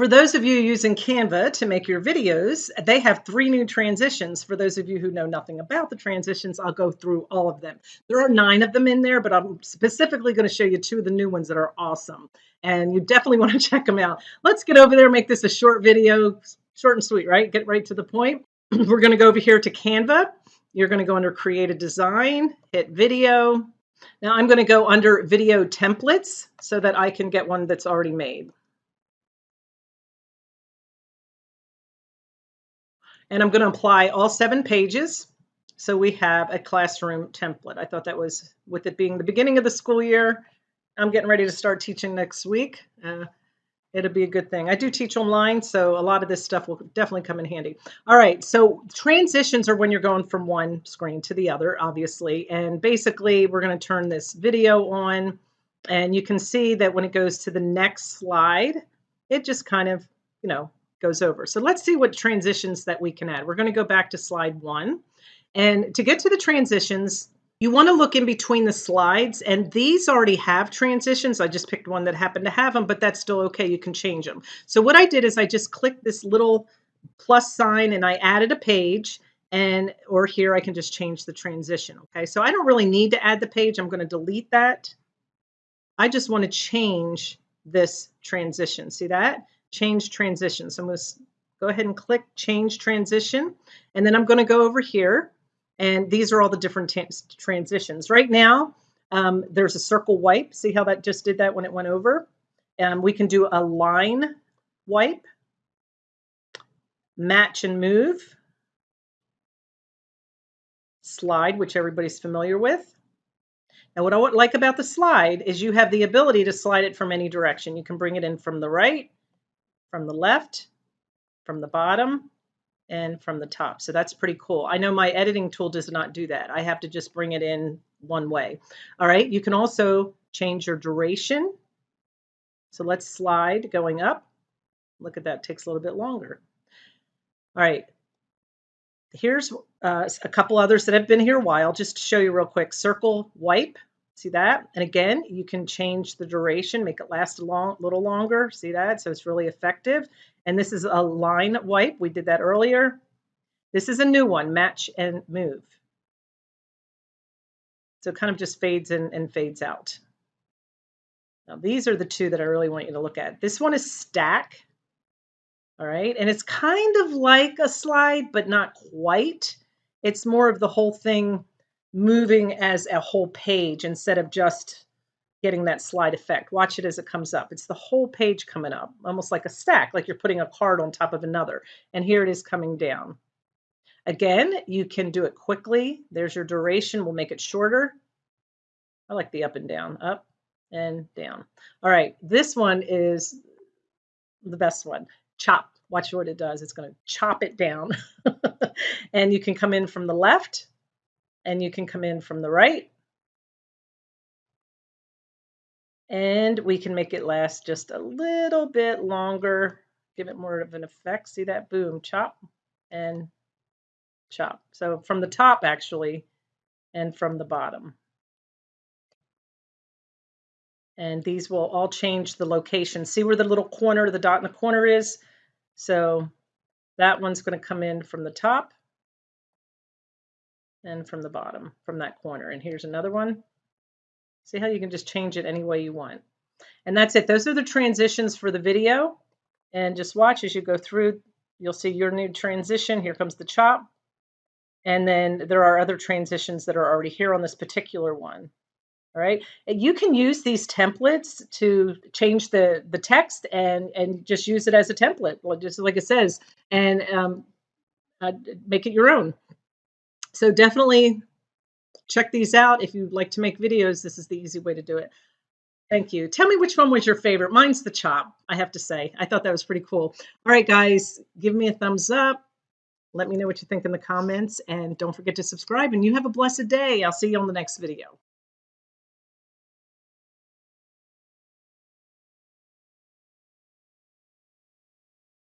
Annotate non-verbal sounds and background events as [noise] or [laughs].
For those of you using Canva to make your videos, they have three new transitions. For those of you who know nothing about the transitions, I'll go through all of them. There are nine of them in there, but I'm specifically going to show you two of the new ones that are awesome. And you definitely want to [laughs] check them out. Let's get over there, make this a short video, short and sweet, right? Get right to the point. [clears throat] We're going to go over here to Canva. You're going to go under Create a Design, hit Video. Now I'm going to go under Video Templates so that I can get one that's already made. And I'm going to apply all seven pages. So we have a classroom template. I thought that was, with it being the beginning of the school year, I'm getting ready to start teaching next week. Uh, it'll be a good thing. I do teach online, so a lot of this stuff will definitely come in handy. All right, so transitions are when you're going from one screen to the other, obviously. And basically, we're going to turn this video on, and you can see that when it goes to the next slide, it just kind of, you know, goes over. So let's see what transitions that we can add. We're going to go back to slide one. And to get to the transitions, you want to look in between the slides, and these already have transitions. I just picked one that happened to have them, but that's still okay. You can change them. So what I did is I just clicked this little plus sign and I added a page and or here I can just change the transition. Okay, so I don't really need to add the page. I'm going to delete that. I just want to change this transition. See that? Change transition. So I'm going to go ahead and click change transition. And then I'm going to go over here. And these are all the different transitions. Right now, um, there's a circle wipe. See how that just did that when it went over? Um, we can do a line wipe, match and move, slide, which everybody's familiar with. And what I like about the slide is you have the ability to slide it from any direction. You can bring it in from the right, from the left, from the bottom, and from the top. So that's pretty cool. I know my editing tool does not do that. I have to just bring it in one way. All right, you can also change your duration. So let's slide going up. Look at that, takes a little bit longer. All right, here's uh, a couple others that have been here a while, just to show you real quick. Circle wipe, See that? And again, you can change the duration, make it last a long, little longer. See that? So it's really effective. And this is a line wipe. We did that earlier. This is a new one, match and move. So it kind of just fades in and fades out. Now these are the two that I really want you to look at. This one is stack. All right. And it's kind of like a slide, but not quite. It's more of the whole thing moving as a whole page instead of just getting that slide effect. Watch it as it comes up. It's the whole page coming up, almost like a stack, like you're putting a card on top of another. And here it is coming down. Again, you can do it quickly. There's your duration. We'll make it shorter. I like the up and down, up and down. All right, this one is the best one. Chop. Watch what it does. It's going to chop it down. [laughs] and you can come in from the left and you can come in from the right. And we can make it last just a little bit longer, give it more of an effect. See that? Boom, chop and chop. So from the top actually and from the bottom. And these will all change the location. See where the little corner, the dot in the corner is? So that one's going to come in from the top and from the bottom, from that corner. And here's another one. See how you can just change it any way you want. And that's it. Those are the transitions for the video. And just watch as you go through, you'll see your new transition. Here comes the chop. And then there are other transitions that are already here on this particular one. All right. And you can use these templates to change the, the text and, and just use it as a template, just like it says, and um, uh, make it your own. So definitely check these out. If you'd like to make videos, this is the easy way to do it. Thank you. Tell me which one was your favorite. Mine's the chop, I have to say. I thought that was pretty cool. All right, guys, give me a thumbs up. Let me know what you think in the comments. And don't forget to subscribe. And you have a blessed day. I'll see you on the next video.